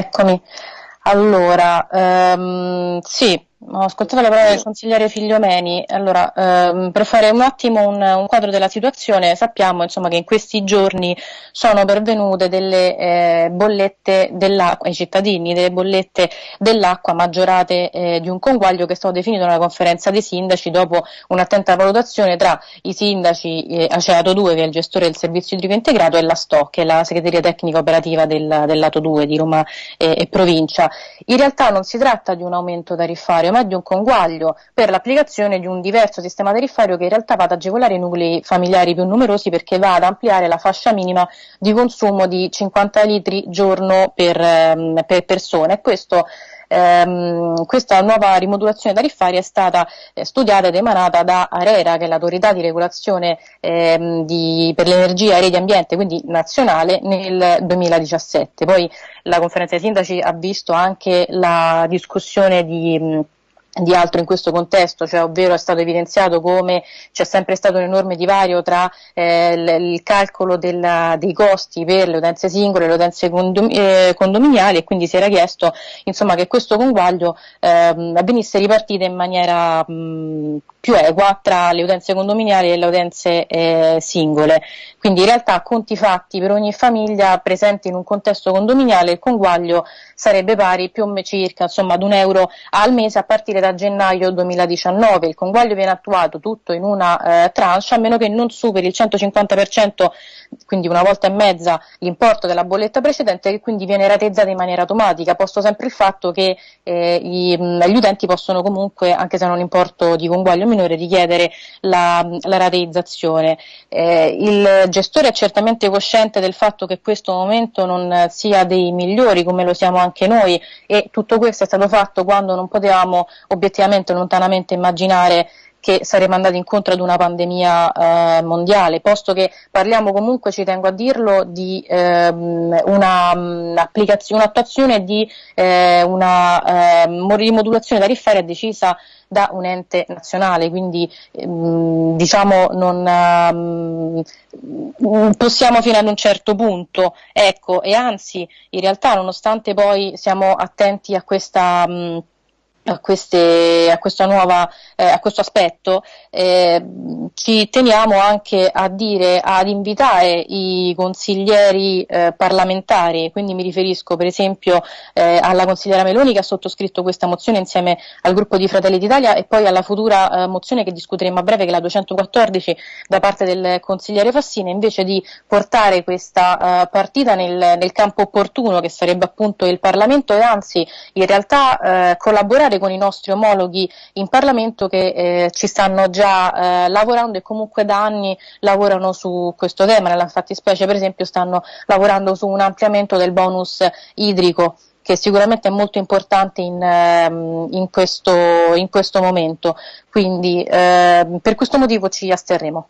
Eccomi. Allora, ehm, sì, ho ascoltato la parola del consigliere Figliomeni, allora ehm, per fare un attimo un, un, quadro della situazione sappiamo insomma, che in questi giorni sono pervenute delle eh, bollette dell'acqua ai cittadini, delle bollette dell'acqua maggiorate eh, di un conguaglio che è stato definito nella conferenza dei sindaci dopo un'attenta valutazione tra i sindaci eh, Aceato 2 che è il gestore del servizio idrico integrato e la STO che è la segreteria tecnica operativa del, lato 2 di Roma eh, e provincia. In realtà non si tratta di un aumento tariffario ma di un conguaglio per l'applicazione di un diverso sistema tariffario che in realtà va ad agevolare i nuclei familiari più numerosi perché va ad ampliare la fascia minima di consumo di 50 litri giorno per, ehm, per persona e questo ehm, questa nuova rimodulazione tariffaria è stata eh, studiata ed emanata da ARERA, che è l'autorità di regolazione ehm, di, per l'energia e di ambiente, quindi nazionale, nel 2017. Poi la conferenza dei sindaci ha visto anche la discussione di di altro in questo contesto, cioè ovvero è stato evidenziato come c'è sempre stato un enorme divario tra eh, il, il, calcolo della, dei costi per le utenze singole e le utenze condom, eh, condominiali e quindi si era chiesto insomma, che questo conguaglio eh, venisse ripartito in maniera mh, più equa tra le utenze condominiali e le utenze eh, singole. Quindi in realtà conti fatti per ogni famiglia presente in un contesto condominiale il conguaglio sarebbe pari più o meno circa insomma, ad un euro al mese a partire da gennaio 2019. Il conguaglio viene attuato tutto in una eh, tranche a meno che non superi il 150%, quindi una volta e mezza l'importo della bolletta precedente che quindi viene rateizzata in maniera automatica, posto sempre il fatto che eh, i, gli utenti possono comunque, anche se hanno un importo di conguaglio minore, richiedere la, la rateizzazione. Eh, il gestore è certamente cosciente del fatto che questo momento non sia dei migliori come lo siamo anche noi e tutto questo è stato fatto quando non potevamo obiettivamente lontanamente immaginare che saremmo andati incontro ad una pandemia eh, mondiale, posto che parliamo comunque, ci tengo a dirlo, di ehm, um, un'attuazione di eh, una eh, rimodulazione tariffaria decisa da un ente nazionale, quindi ehm, diciamo non um, possiamo fino ad un certo punto, ecco, e anzi in realtà nonostante poi siamo attenti a questa um, a, queste, a, nuova, eh, a questo aspetto, eh, ci teniamo anche a dire, ad invitare i consiglieri eh, parlamentari, quindi mi riferisco per esempio eh, alla consigliera Meloni che ha sottoscritto questa mozione insieme al gruppo di Fratelli d'Italia e poi alla futura eh, mozione che discuteremo a breve, che è la 214 da parte del consigliere Fassina, invece di portare questa eh, partita nel, nel campo opportuno che sarebbe appunto il Parlamento e anzi in realtà collaborare con i nostri omologhi in Parlamento che eh, ci stanno già eh, lavorando e comunque da anni lavorano su questo tema, nella fattispecie per esempio stanno lavorando su un ampliamento del bonus idrico che sicuramente è molto importante in, ehm, in, questo, in questo, momento, quindi eh, per questo motivo ci asterremo.